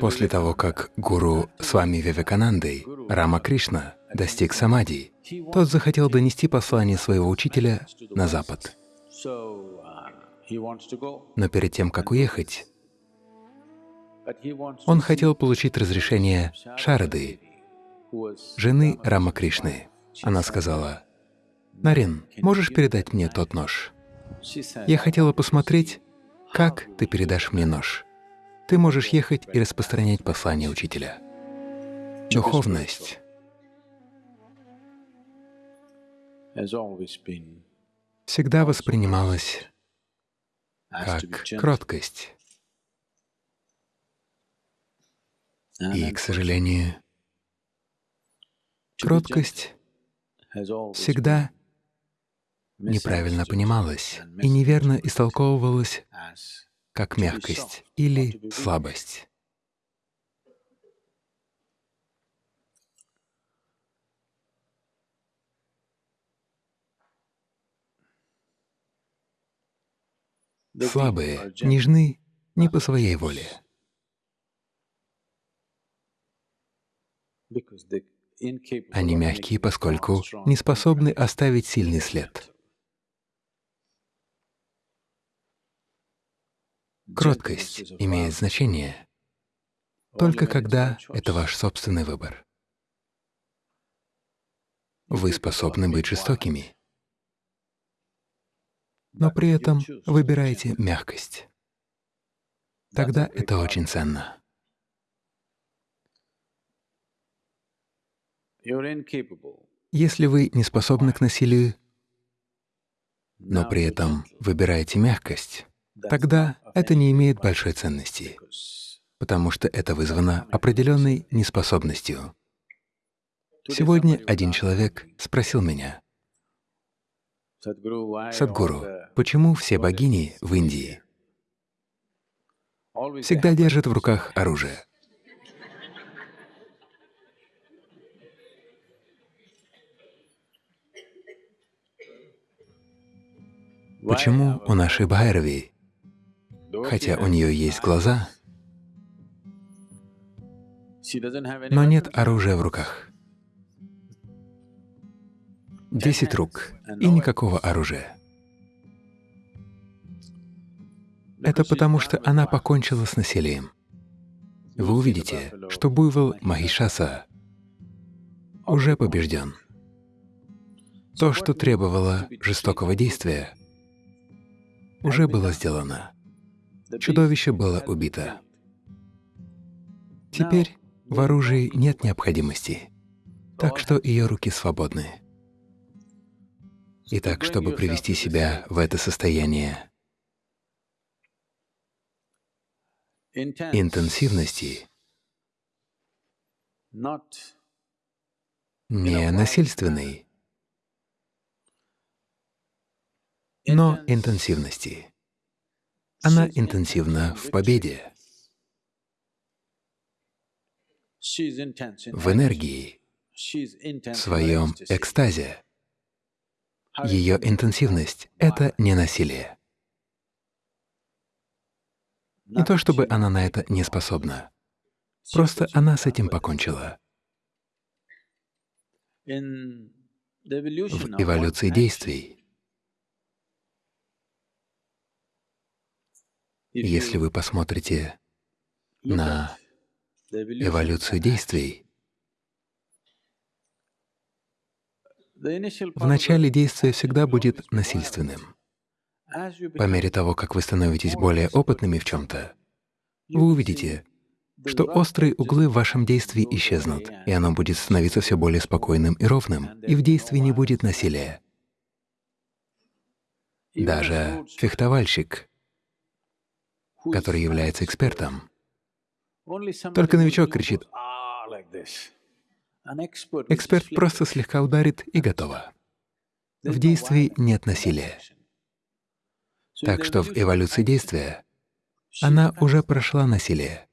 После того, как гуру с вами Вивеканандой, Рама Кришна, достиг самади, тот захотел донести послание своего учителя на Запад. Но перед тем, как уехать, он хотел получить разрешение Шарады, жены Рама Кришны. Она сказала, «Нарин, можешь передать мне тот нож? Я хотела посмотреть, как ты передашь мне нож. Ты можешь ехать и распространять послание учителя». Духовность всегда воспринималась как кроткость. И, к сожалению, кроткость всегда неправильно понималась и неверно истолковывалась как мягкость или слабость. Слабые нежны не по своей воле. Они мягкие, поскольку не способны оставить сильный след. Кроткость имеет значение только когда это ваш собственный выбор. Вы способны быть жестокими, но при этом выбираете мягкость. Тогда это очень ценно. Если вы не способны к насилию, но при этом выбираете мягкость, тогда это не имеет большой ценности, потому что это вызвано определенной неспособностью. Сегодня один человек спросил меня, «Садгуру, почему все богини в Индии? Всегда держат в руках оружие?» Почему у нашей Байрави, хотя у нее есть глаза, но нет оружия в руках? Десять рук и никакого оружия. Это потому, что она покончила с насилием. Вы увидите, что буйвол Махишаса уже побежден. То, что требовало жестокого действия, уже было сделано. Чудовище было убито. Теперь в оружии нет необходимости, так что ее руки свободны. Итак, чтобы привести себя в это состояние интенсивности, не насильственной, но интенсивности. Она интенсивна в победе, в энергии, в своем экстазе. Ее интенсивность — это не насилие. Не то чтобы она на это не способна, просто она с этим покончила. В эволюции действий Если вы посмотрите на эволюцию действий, в начале действия всегда будет насильственным. По мере того, как вы становитесь более опытными в чем-то, вы увидите, что острые углы в вашем действии исчезнут, и оно будет становиться все более спокойным и ровным, и в действии не будет насилия. Даже фехтовальщик который является экспертом. Только новичок кричит Эксперт просто слегка ударит и готово. В действии нет насилия. Так что в эволюции действия она уже прошла насилие.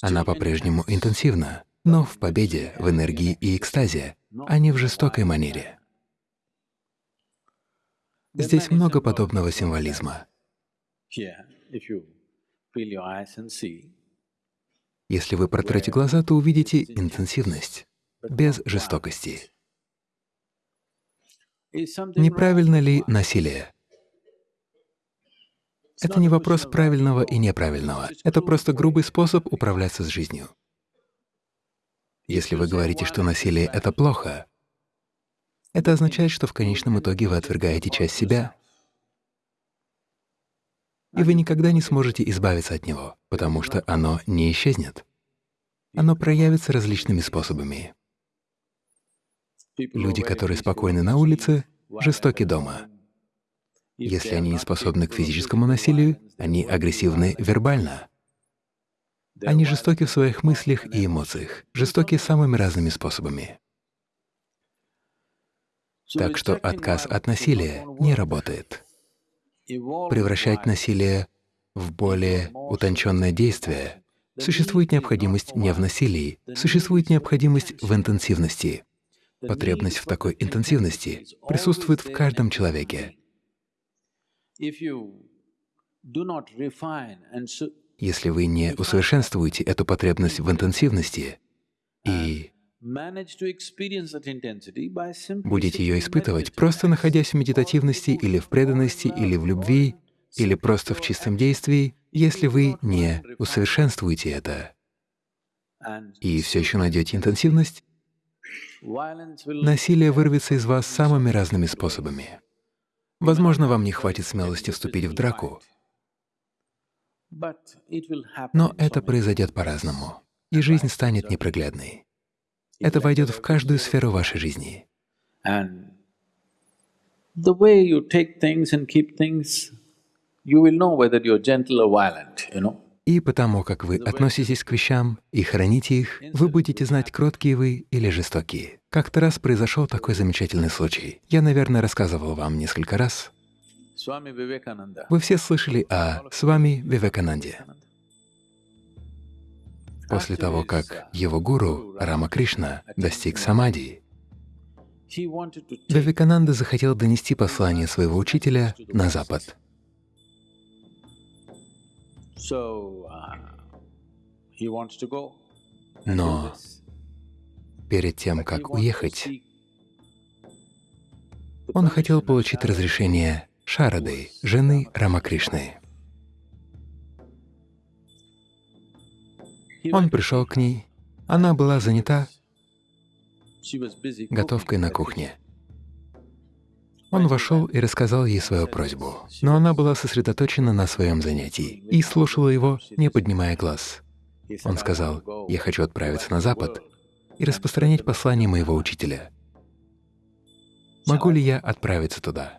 Она по-прежнему интенсивна, но в победе, в энергии и экстазе, а не в жестокой манере. Здесь много подобного символизма. Если вы протрете глаза, то увидите интенсивность, без жестокости. Неправильно ли насилие? Это не вопрос правильного и неправильного. Это просто грубый способ управляться с жизнью. Если вы говорите, что насилие — это плохо, это означает, что в конечном итоге вы отвергаете часть себя, и вы никогда не сможете избавиться от него, потому что оно не исчезнет. Оно проявится различными способами. Люди, которые спокойны на улице, жестоки дома. Если они не способны к физическому насилию, они агрессивны вербально. Они жестоки в своих мыслях и эмоциях, жестоки самыми разными способами. Так что отказ от насилия не работает. Превращать насилие в более утонченное действие существует необходимость не в насилии, существует необходимость в интенсивности. Потребность в такой интенсивности присутствует в каждом человеке. Если вы не усовершенствуете эту потребность в интенсивности и будете ее испытывать, просто находясь в медитативности или в преданности, или в любви, или просто в чистом действии, если вы не усовершенствуете это. И все еще найдете интенсивность, насилие вырвется из вас самыми разными способами. Возможно, вам не хватит смелости вступить в драку, но это произойдет по-разному, и жизнь станет непроглядной. Это войдет в каждую сферу вашей жизни. The way you take things and keep things, you will know whether you're gentle or violent, you know. И потому, как вы относитесь к вещам и храните их, вы будете знать, кроткие вы или жестокие. Как-то раз произошел такой замечательный случай. Я, наверное, рассказывал вам несколько раз. Вы все слышали о Свами Вивекананде. После того, как его гуру Рама Кришна достиг самади, Вивекананда захотел донести послание своего учителя на Запад. Но перед тем, как уехать, он хотел получить разрешение Шарады, жены Рамакришны. Он пришел к ней, она была занята готовкой на кухне. Он вошел и рассказал ей свою просьбу, но она была сосредоточена на своем занятии и слушала его, не поднимая глаз. Он сказал, «Я хочу отправиться на Запад и распространять послание моего учителя. Могу ли я отправиться туда?»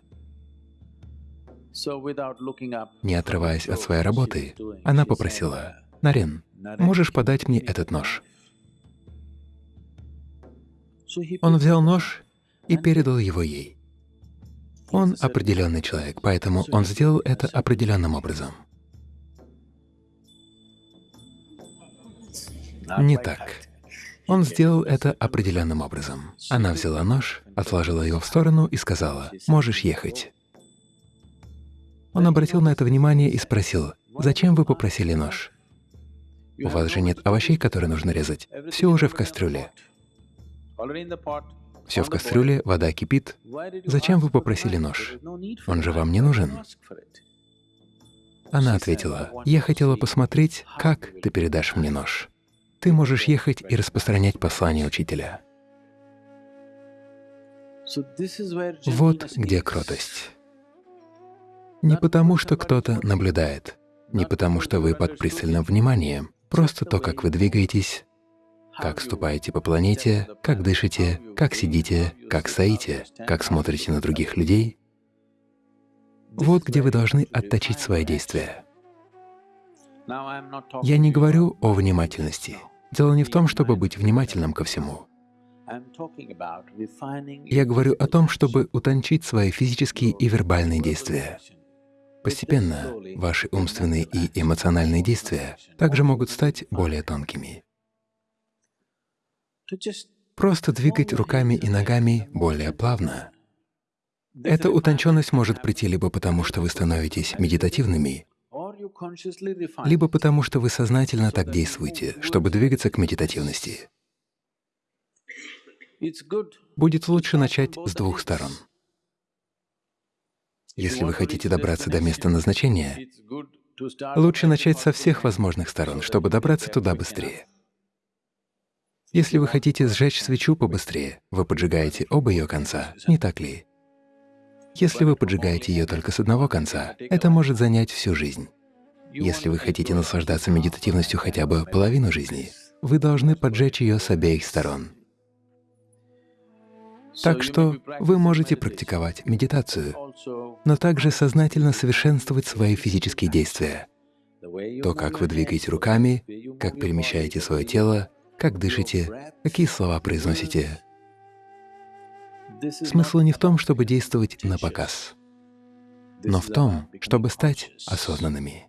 Не отрываясь от своей работы, она попросила, «Нарен, можешь подать мне этот нож?» Он взял нож и передал его ей. Он определенный человек, поэтому он сделал это определенным образом. Не так. Он сделал это определенным образом. Она взяла нож, отложила его в сторону и сказала, «Можешь ехать». Он обратил на это внимание и спросил, «Зачем вы попросили нож? У вас же нет овощей, которые нужно резать. Все уже в кастрюле. Все в кастрюле, вода кипит. Зачем вы попросили нож? Он же вам не нужен. Она ответила, «Я хотела посмотреть, как ты передашь мне нож. Ты можешь ехать и распространять послание учителя». Вот где кротость. Не потому, что кто-то наблюдает, не потому, что вы под пристальным вниманием, просто то, как вы двигаетесь, как ступаете по планете, как дышите, как сидите, как стоите, как смотрите на других людей. Вот где вы должны отточить свои действия. Я не говорю о внимательности. Дело не в том, чтобы быть внимательным ко всему. Я говорю о том, чтобы утончить свои физические и вербальные действия. Постепенно ваши умственные и эмоциональные действия также могут стать более тонкими. Просто двигать руками и ногами более плавно. Эта утонченность может прийти либо потому, что вы становитесь медитативными, либо потому, что вы сознательно так действуете, чтобы двигаться к медитативности. Будет лучше начать с двух сторон. Если вы хотите добраться до места назначения, лучше начать со всех возможных сторон, чтобы добраться туда быстрее. Если вы хотите сжечь свечу побыстрее, вы поджигаете оба ее конца, не так ли? Если вы поджигаете ее только с одного конца, это может занять всю жизнь. Если вы хотите наслаждаться медитативностью хотя бы половину жизни, вы должны поджечь ее с обеих сторон. Так что вы можете практиковать медитацию, но также сознательно совершенствовать свои физические действия. То, как вы двигаете руками, как перемещаете свое тело, как дышите, какие слова произносите. Смысл не в том, чтобы действовать на показ, но в том, чтобы стать осознанными.